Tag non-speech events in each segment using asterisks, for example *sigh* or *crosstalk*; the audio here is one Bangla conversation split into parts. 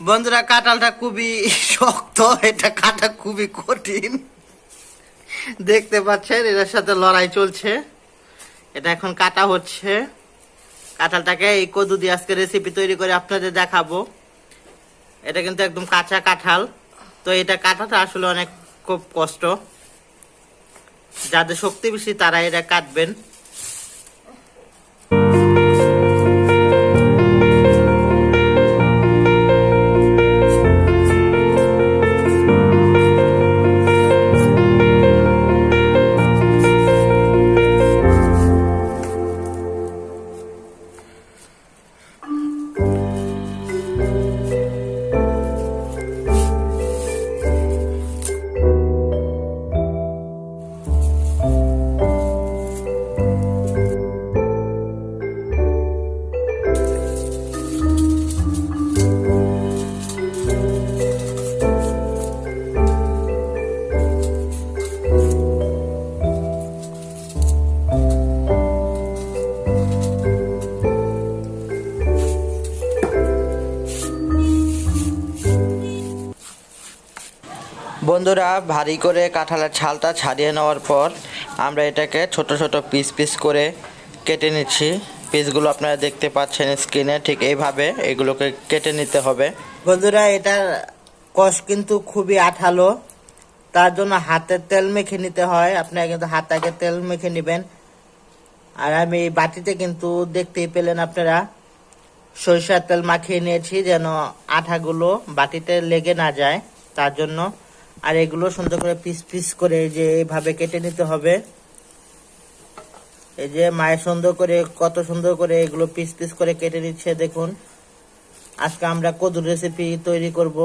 বন্ধুরা কাঁঠালটা খুবই শক্ত এটা কাটা খুবই কঠিন। দেখতে পাচ্ছেন এটার সাথে লড়াই চলছে। এটা এখন কাটা হচ্ছে। কাঁঠালটাকে এই কদু দিয়ে আজকে রেসিপি তৈরি করে আপনাদের দেখাবো। এটা কিন্তু একদম কাঁচা কাঁঠাল। তো এটা কাটাটা আসলে অনেক খুব কষ্ট। যাদের শক্তি বেশি, তারা এটা কাটবেন। বন্ধুরা, ভারী করে কাঁঠালের ছালটা ছাড়িয়ে নেওয়ার পর আমরা এটাকে ছোট ছোট পিস পিস করে কেটে নিচ্ছি। পিসগুলো আপনারা দেখতে পাচ্ছেন স্ক্রিনে, ঠিক এইভাবে এগুলোকে কেটে নিতে হবে। বন্ধুরা, এটার কষ কিন্তু খুবই আঠালো। তার জন্য হাতে তেল মেখে নিতে হয়। আপনারা কিন্তু হাতাকে তেল মেখে নেবেন। আর আমি বাটিতে কিন্তু দেখতেই পেলেন আপনারা, সরিষার তেল মাখিয়ে নিয়েছি যেন আঠাগুলো বাটিতে লেগে না যায়। তার জন্য আর এগুলো সুন্দর করে পিস পিস করে এই যে এইভাবে কেটে নিতে হবে। এই যে মায়ের সুন্দর করে, কত সুন্দর করে এগুলো পিস পিস করে কেটে নিচ্ছে, দেখুন। আজকে আমরা কদুর রেসিপি তৈরি করব।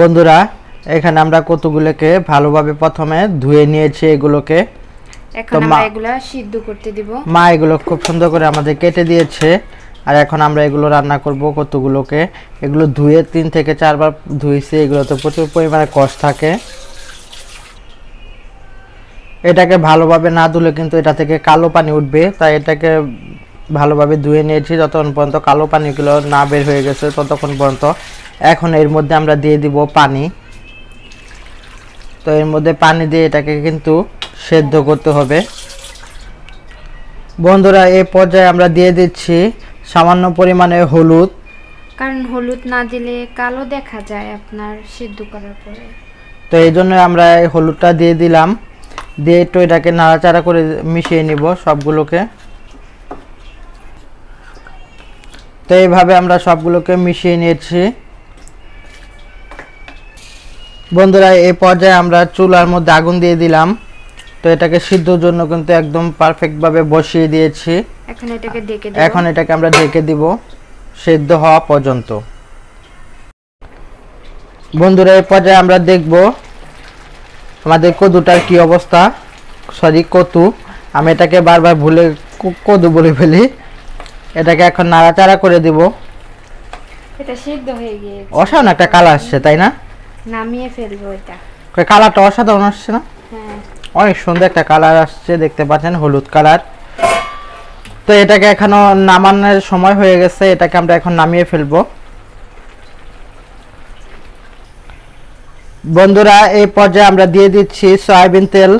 বন্ধুরা এখানে আমরা কতগুলোকে ভালোভাবে প্রথমে ধুয়ে নিয়েছি এগুলোকে। এখন আমরা এগুলা সিদ্ধ করতে দিব। মা এগুলো খুব সুন্দর করে আমাদের কেটে দিয়েছে। আর এখন আমরা এগুলো রান্না করব কতগুলোকে। এগুলো ধুয়ে তিন থেকে চারবার ধুয়েছি এগুলোতে প্রচুর পরিমাণে কষ থাকে। এটাকে ভালোভাবে না ধুলে কিন্তু এটা থেকে কালো পানি উঠবে তাই এটাকে ভালোভাবে ধুয়ে নিয়েছি। যতক্ষণ পর্যন্ত কালো পানিগুলো না বের হয়ে গেছে ততক্ষণ পর্যন্ত এখন এর মধ্যে আমরা দিয়ে দিব পানি। তো এর মধ্যে পানি দিয়ে এটাকে কিন্তু সেদ্ধ করতে হবে। বন্ধুরা এই পর্যায়ে আমরা দিয়ে দিচ্ছি সামান্য পরিমাণে হলুদ। কারণ হলুদ না দিলে কালো দেখা যায় আপনার সিদ্ধ করার পরে। তো এই জন্য আমরা এই হলুদটা দিয়ে দিলাম। দিয়ে একটু এটাকে নাড়াচাড়া করে মিশিয়ে নিব সবগুলোকে। তো এইভাবে আমরা সবগুলোকে মিশিয়ে নিয়েছি। বন্ধুরা এই পর্যায়ে আমরা চুলার মধ্যে আগুন দিয়ে দিলাম। তো এটাকে সিদ্ধর জন্য কিন্তু একদম পারফেক্টভাবে বসিয়ে দিয়েছি। এখন এটাকে ডেকে দেব। এখন এটাকে আমরা ঢেকে দিব সেদ্ধ হওয়া পর্যন্ত। বন্ধুরা এই পর্যায়ে আমরা দেখব আমাদের কদুটার কি অবস্থা। সরি কতু আমি এটাকে বারবার ভুলে কদু বলে ফেলি। এটাকে এখন নাড়াচাড়া করে দিব। এটা সিদ্ধ হয়ে গিয়েছে। অসাধারণ একটা কালার আসছে তাই না? নামিয়ে ফেলব এটা। কালারটা অসাধারণ আসছে না? হ্যাঁ। অনেক সুন্দর একটা কালার আসছে দেখতে পাচ্ছেন হলুদ কালার। তো এটাকে এখনও নামানোর সময় হয়ে গেছে এটাকে আমরা এখন নামিয়ে ফেলব। বন্ধুরা এই পর্যায়ে আমরা দিয়ে দিচ্ছি সয়াবিন তেল।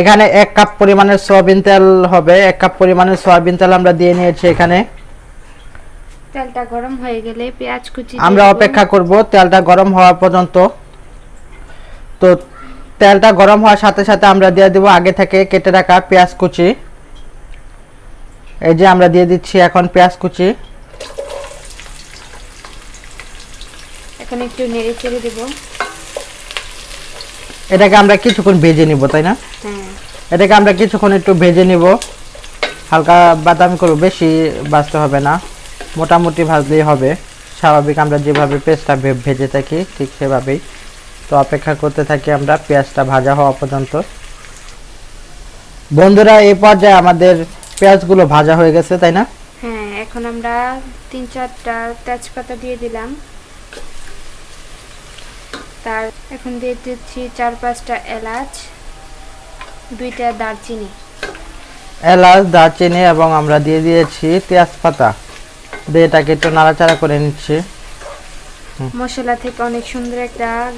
এখানে এক কাপ পরিমাণের সয়াবিন তেল হবে এক কাপ পরিমাণের সয়াবিন তেল আমরা দিয়ে নিয়েছি এখানে। তেলটা গরম হয়ে গেলে পেঁয়াজ কুচি আমরা অপেক্ষা করব তেলটা গরম হওয়া পর্যন্ত। তো তেলটা গরম হওয়ার সাথে সাথে আমরা দিয়ে দেবো আগে থেকে কেটে রাখা পেঁয়াজ কুচি। এই যে আমরা দিয়ে দিচ্ছি এখন পেঁয়াজ কুচি। এখন একটু নেড়ে চেড়ে দেব। এটাকে আমরা কিছুক্ষণ ভেজে নিব তাই না? হ্যাঁ। এটাকে আমরা কিছুক্ষণ একটু ভেজে নিব। হালকা বাদামি করব বেশি ভাজতে হবে না। মোটামুটি ভাজলেই হবে। স্বাভাবিক আমরা যেভাবে পেঁয়াজটা ভেজে থাকি ঠিক সেভাবেই। তো অপেক্ষা করতে থাকি আমরা পেঁয়াজটা ভাজা হওয়া পর্যন্ত। বন্ধুরা এই পর্যায়ে আমাদের পেঁয়াজগুলো ভাজা হয়ে গেছে তাই না? হ্যাঁ এখন আমরা তিন চারটা তেজপাতা দিয়ে দিলাম। তার এখন দিয়ে দিচ্ছি চার পাঁচটা এলাচ দুইটা দারচিনি। এলাচ দারচিনি এবং আমরা দিয়ে দিয়েছি তেজপাতা। দিয়ে এটাকে একটু নাড়াচাড়া করে নিচ্ছি। মশলা থেকে অনেক সুন্দর একটা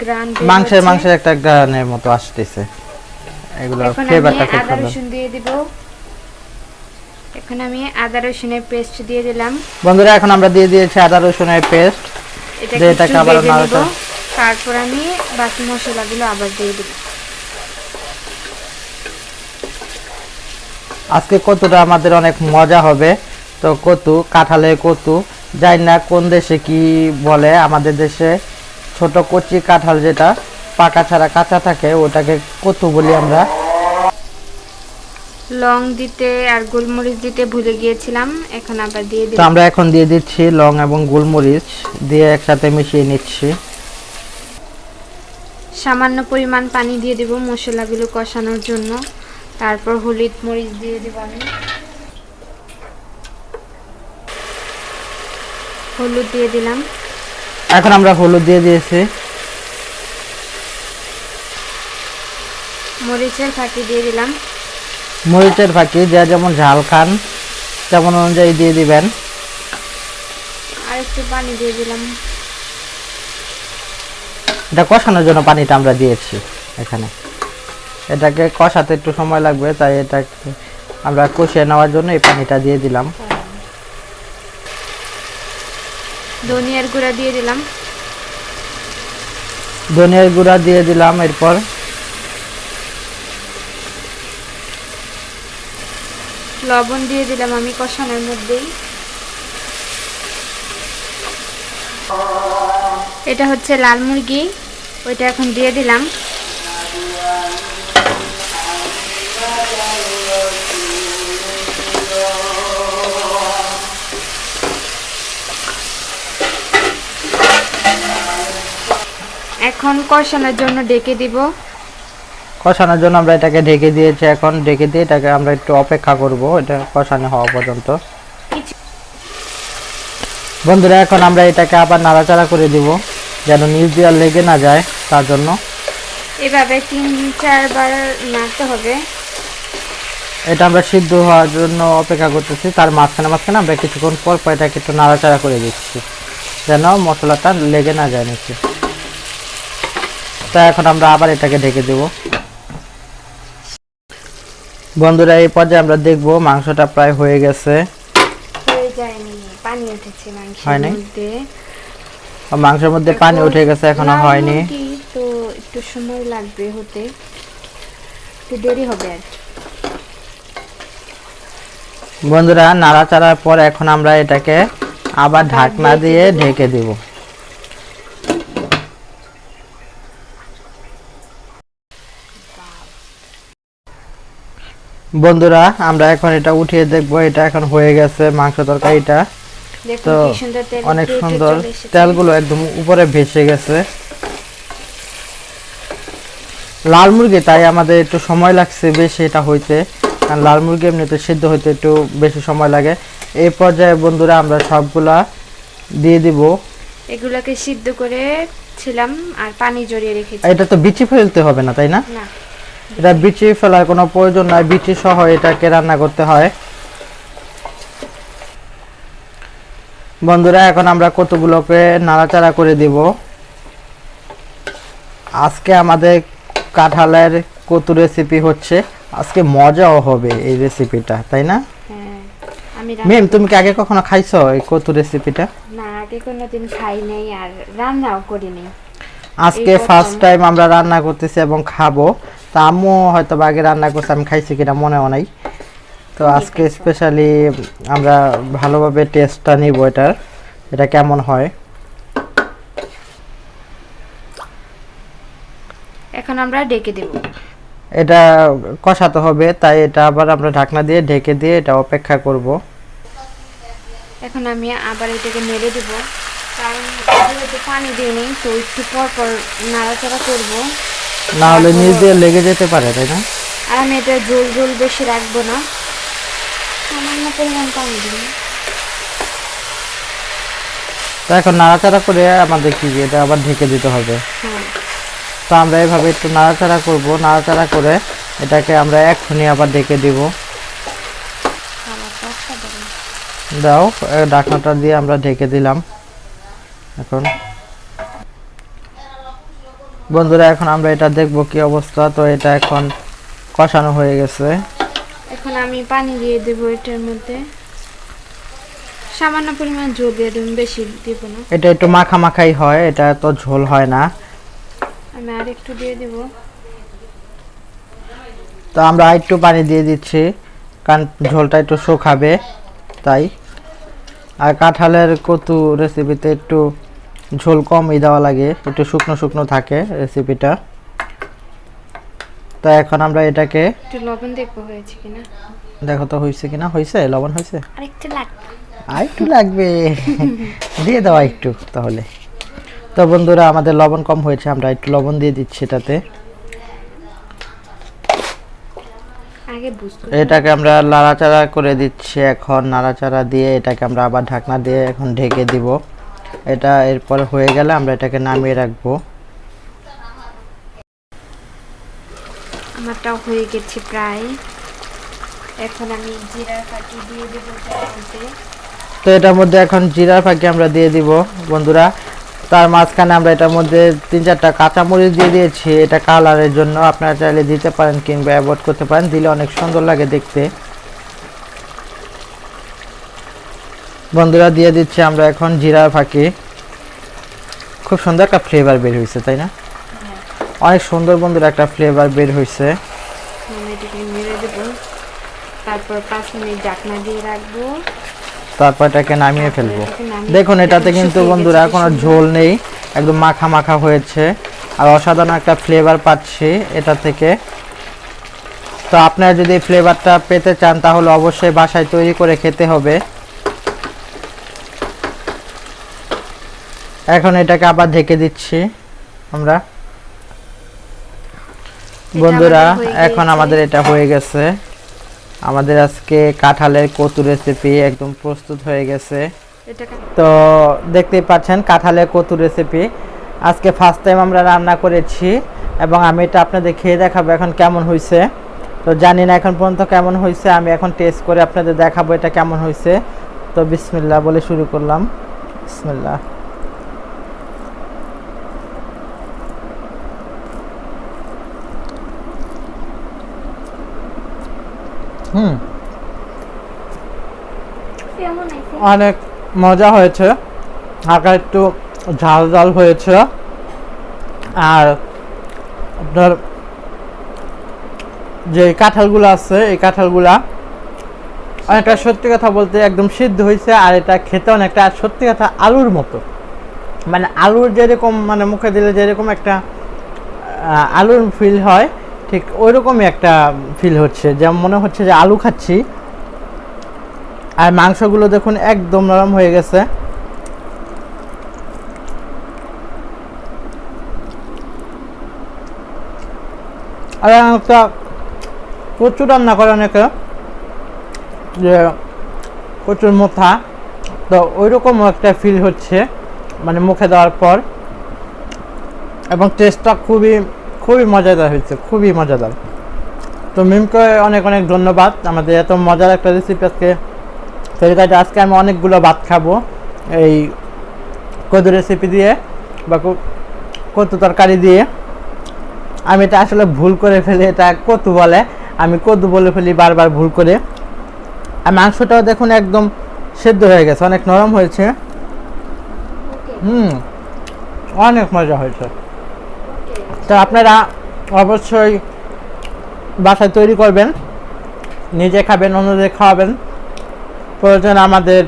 গ্রান মাংসের মাংসের একটা গানের মতো আসতেছে। এগুলো ফ্লেভারটা খুব সুন্দর। রসুন দিয়ে দিব। এখন আমি আদা রসুনের পেস্ট দিয়ে দিলাম। বন্ধুরা এখন আমরা দিয়ে দিয়েছি আদা রসুনের পেস্ট এটাকে আবার নাড়াচাড়া- তারপর আমি বাকি মশলাগুলো আবার দিয়ে দিব। আজকে কতুটা আমাদের অনেক মজা হবে। তো কতু কাঁঠালে কতু যাই না কোন দেশে কি বলে আমাদের দেশে ছোট কচি কাঁঠাল যেটা পাকা ছাড়া কাঁচা থাকে ওটাকে কতু বলি আমরা। লং দিতে আর গোলমরিচ দিতে ভুলে গিয়েছিলাম এখন আবার দিয়ে দিই তো আমরা এখন দিয়ে দিচ্ছি লং এবং গোলমরিচ দিয়ে একসাথে মিশিয়ে নিচ্ছি। সামান্য পরিমাণ পানি দিয়ে দেব মশলাগুলো কষানোর জন্য। তারপর হলুদ মরিচ দিয়ে দেব আমি। হলুদ দিয়ে দিলাম। এখন আমরা হলুদ দিয়ে দিয়েছি। মরিচের ফাঁকি দিয়ে দিলাম। মরিচের ফাঁকি যা যেমন ঝাল খান তেমন অনুযায়ী দিয়ে দিবেন। আর একটু পানি দিয়ে দিলাম। এটা কষানোর জন্য পানিটা আমরা দিয়েছি এখানে। এটাকে কষাতে একটু সময় লাগবে তাই এটাকে আমরা কষিয়ে নেওয়ার জন্য এই পানিটা দিয়ে দিলাম। ধনিয়ার গুঁড়া দিয়ে দিলাম। ধনিয়ার গুঁড়া দিয়ে দিলাম এরপর। লবণ দিয়ে দিলাম আমি কষানোর মধ্যেই। এটা হচ্ছে লাল মুরগি ওইটা এখন দিয়ে দিলাম। এখন কষানোর জন্য ডেকে দিব। কষানোর জন্য আমরা এটাকে ঢেকে দিয়েছি। এখন ঢেকে দিয়ে এটাকে আমরা একটু অপেক্ষা করব এটা কষানো হওয়া পর্যন্ত। বন্ধুরা এখন আমরা এটাকে আবার নাড়াচাড়া করে দিব যেন নিচ দিয়ে লেগে না যায় তার জন্য। এভাবে তিন চারবার নাড়তে হবে। এটা আমরা সিদ্ধ হওয়ার জন্য অপেক্ষা করতেছি। তার মাঝখানে মাঝখানে আমরা কিছুক্ষণ পর পর এটাকে একটু নাড়াচাড়া করে দিচ্ছি যেন মশলাটা লেগে না যায় নিচে। তা এখন আমরা আবার এটাকে ঢেকে দেব। বন্ধুরা এই পর্যায়ে আমরা দেখব মাংসটা প্রায় হয়ে গেছে। পানি উঠেছে মাংসের মধ্যে। মাংসের মধ্যে পানি উঠে গেছে এখনও হয়নি। তো একটু সময় লাগবে হতে। একটু দেরি হবে আর। বন্ধুরা নাড়াচাড়ার পর এখন আমরা এটাকে আবার ঢাকনা দিয়ে ঢেকে দেব। বন্ধুরা আমরা এখন এটা উঠিয়ে দেখব। এটা এখন হয়ে গেছে মাংস তরকারিটা। তো অনেক সুন্দর তেলগুলো একদম উপরে ভেসে গেছে। লাল মুরগি তাই আমাদের একটু সময় লাগছে বেশি এটা হইতে। কারণ লাল মুরগি এমনিতে সিদ্ধ হইতে একটু বেশি সময় লাগে। এই পর্যায়ে বন্ধুরা আমরা সবগুলা দিয়ে দিব। এগুলোকে সিদ্ধ করে ছিলাম আর পানি জড়িয়ে রেখেছি। এটা তো বিচি ফেলতে হবে না তাই না? না। এটা বিচি ফেলার কোনো প্রয়োজন নাই বিচি সহ এটাকে রান্না করতে হয়। বন্ধুরা এখন আমরা কতগুলোকে নাড়াচাড়া করে দিব? আজকে আমাদের কাঁঠালের কতু রেসিপি হচ্ছে। আজকে মজাও হবে এই রেসিপিটা তাই না? হ্যাঁ মেম তুমি কি আগে কখনো খাইছো এই কতু রেসিপিটা না আগে কোনোদিন খাই নাই আর রান্নাও করিনি আজকে ফার্স্ট টাইম আমরা রান্না করতেছি এবং খাব। তা আম্মু হয়তো আগে রান্না করছে আমি খাইছি কিনা মনেও নাই। তো আজকে স্পেশালি আমরা ভালোভাবে টেস্টটা নিব এটার এটা কেমন হয়? এখন আমরা ডেকে দেব। এটা কষাতে হবে তাই এটা আবার আমরা ঢাকনা দিয়ে ঢেকে দিয়ে এটা অপেক্ষা করব। এখন আমি আবার এটাকে নেড়ে দেব কারণ যেহেতু পানি দিয়ে নেই তো একটু পর পর নাড়াচাড়া করব। না হলে নিচ দিয়ে লেগে যেতে পারে তাই না? আমি এটা ঝোল ঝোল বেশি রাখব না। সামান্য পরিমাণ পানি দিব তো এখন নাড়াচাড়া করে আমাদের কি এটা আবার ঢেকে দিতে হবে। হ্যাঁ। তো আমরা এভাবে একটু নাড়াচাড়া করব নাড়াচাড়া করে এটাকে আমরা এক্ষুনি আবার ঢেকে দিব। দাও ঢাকনাটা দিয়ে আমরা ঢেকে দিলাম। এখন বন্ধুরা এখন আমরা এটা দেখব কি অবস্থা। তো এটা এখন কষানো হয়ে গেছে। এখন আমি পানি দিয়ে দেবো এটার মধ্যে। সামান্য পরিমাণ জল দিয়ে দেবো বেশি দেব না। এটা একটু মাখা মাখাই হয় এটা তো ঝোল হয় না। আমি আর একটু দিয়ে দেব। তো আমরা একটু পানি দিয়ে দিচ্ছি কারণ ঝোলটা একটু শুকাবে তাই। আর কাঁঠালের কতু রেসিপিতে একটু ঝোল কমই দেওয়া লাগে একটু শুকনো শুকনো থাকে রেসিপিটা তো এখন আমরা এটাকে একটু লবণ দেখব হয়েছে কিনা? দেখো তো হয়েছে কিনা? হয়েছে? লবণ হয়েছে? আর একটু লাগবে। আর একটু লাগবে। *laughs* দিয়ে দেওয়া একটু তাহলে। তো বন্ধুরা আমাদের লবণ কম হয়েছে আমরা একটু লবণ দিয়ে দিচ্ছি এটাতে। এটাকে আমরা নাড়াচাড়া করে দিচ্ছি এখন। নাড়াচাড়া দিয়ে এটাকে আমরা আবার ঢাকনা দিয়ে এখন ঢেকে দিব। এটা এরপর হয়ে গেলে আমরা এটাকে নামিয়ে রাখব। আমারটাও হয়ে গেছে প্রায়। এখন আমি জিরার ফাঁকি দিয়ে দেবো তো এটার মধ্যে এখন জিরার ফাঁকি আমরা দিয়ে দিব বন্ধুরা। তার মাঝখানে আমরা এটার মধ্যে তিন চারটা কাঁচামরিচ দিয়ে দিয়েছি। এটা কালারের জন্য আপনারা চাইলে দিতে পারেন কিংবা অ্যাভয়েড করতে পারেন। দিলে অনেক সুন্দর লাগে দেখতে। বন্ধুরা দিয়ে দিচ্ছি আমরা এখন জিরা ফাঁকি। খুব সুন্দর একটা ফ্লেভার বের হয়েছে তাই না? অনেক সুন্দর বন্ধুরা একটা ফ্লেভার বের হয়েছে দেবো। তারপর পাঁচ মিনিট ঢাকনা দিয়ে রাখব। তারপর এটাকে নামিয়ে ফেলব। দেখুন এটাতে কিন্তু বন্ধুরা কোনো ঝোল নেই একদম মাখা মাখা হয়েছে। আর অসাধারণ একটা ফ্লেভার পাচ্ছি এটা থেকে। তো আপনারা যদি ফ্লেভারটা পেতে চান তাহলে অবশ্যই বাসায় তৈরি করে খেতে হবে। এখন এটাকে আবার ঢেকে দিচ্ছি আমরা। বন্ধুরা এখন আমাদের এটা হয়ে গেছে। আমাদের আজকে কাঁঠালের কচু রেসিপি একদম প্রস্তুত হয়ে গেছে। তো দেখতেই পাচ্ছেন কাঁঠালের কচু রেসিপি আজকে ফার্স্ট টাইম আমরা রান্না করেছি এবং আমি এটা আপনাদের খেয়ে দেখাবো এখন কেমন হয়েছে। তো জানি না এখন পর্যন্ত কেমন হয়েছে আমি এখন টেস্ট করে আপনাদের দেখাবো এটা কেমন হয়েছে। তো বিসমিল্লাহ বলে শুরু করলাম। বিসমিল্লাহ। হুম। অনেক মজা হয়েছে। হালকা একটু ঝাল ঝাল হয়েছে। আর আপনার যে কাঁঠালগুলো আছে এই কাঁঠালগুলা অনেকটা সত্যি কথা বলতে একদম সিদ্ধ হয়েছে আর এটা খেতে অনেকটা সত্যি কথা আলুর মতো। মানে আলুর যেরকম মানে মুখে দিলে যেরকম একটা আলুর ফিল হয় ঠিক ওইরকমই একটা ফিল হচ্ছে। যেমন মনে হচ্ছে যে আলু খাচ্ছি, আর মাংসগুলো দেখুন একদম নরম হয়ে গেছে। আর একটা প্রচুর রান্না করে অনেকে, যে প্রচুর মোথা। তো ওইরকম একটা ফিল হচ্ছে মানে মুখে দেওয়ার পর। এবং টেস্টটা খুবই খুবই মজাদার হয়েছে খুবই মজাদার। তো মিমকে অনেক অনেক ধন্যবাদ আমাদের এত মজার একটা রেসিপি আজকে। তৈরি কাজে আজকে আমি অনেকগুলো ভাত খাব এই কদু রেসিপি দিয়ে বা কো- কচু তরকারি দিয়ে। আমি এটা আসলে ভুল করে ফেলি এটা কতু বলে। আমি কদু বলে ফেলি বারবার ভুল করে। আর মাংসটাও দেখুন একদম সেদ্ধ হয়ে গেছে অনেক নরম হয়েছে। হুম অনেক মজা হয়েছে। তো আপনারা অবশ্যই বাসায় তৈরি করবেন নিজে খাবেন অন্যদের খাওয়াবেন। প্রয়োজন আমাদের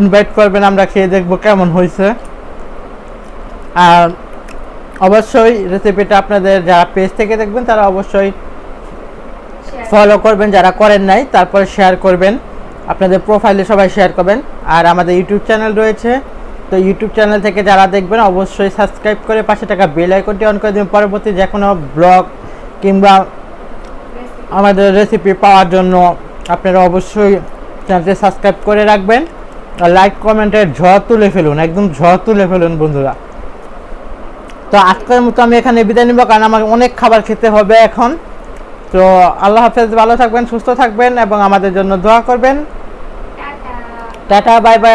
ইনভাইট করবেন আমরা খেয়ে দেখব কেমন হয়েছে। আর অবশ্যই রেসিপিটা আপনাদের যারা পেজ থেকে দেখবেন তারা অবশ্যই ফলো করবেন যারা করেন নাই তারপরে শেয়ার করবেন। আপনাদের প্রোফাইলে সবাই শেয়ার করবেন। আর আমাদের ইউটিউব চ্যানেল রয়েছে তো ইউটিউব চ্যানেল থেকে যারা দেখবেন অবশ্যই সাবস্ক্রাইব করে পাশে টাকা বেল আইকনটি অন করে দেবেন। পরবর্তী যে কোনো ব্লগ কিংবা আমাদের রেসিপি পাওয়ার জন্য আপনারা অবশ্যই চ্যানেলটি সাবস্ক্রাইব করে রাখবেন। আর লাইক কমেন্টের ঝড় তুলে ফেলুন একদম ঝড় তুলে ফেলুন বন্ধুরা। তো আজকের মতো আমি এখানে বিদায় নিব কারণ আমার অনেক খাবার খেতে হবে এখন। তো আল্লাহ হাফেজ ভালো থাকবেন সুস্থ থাকবেন এবং আমাদের জন্য দোয়া করবেন। টাটা। Tata bye bye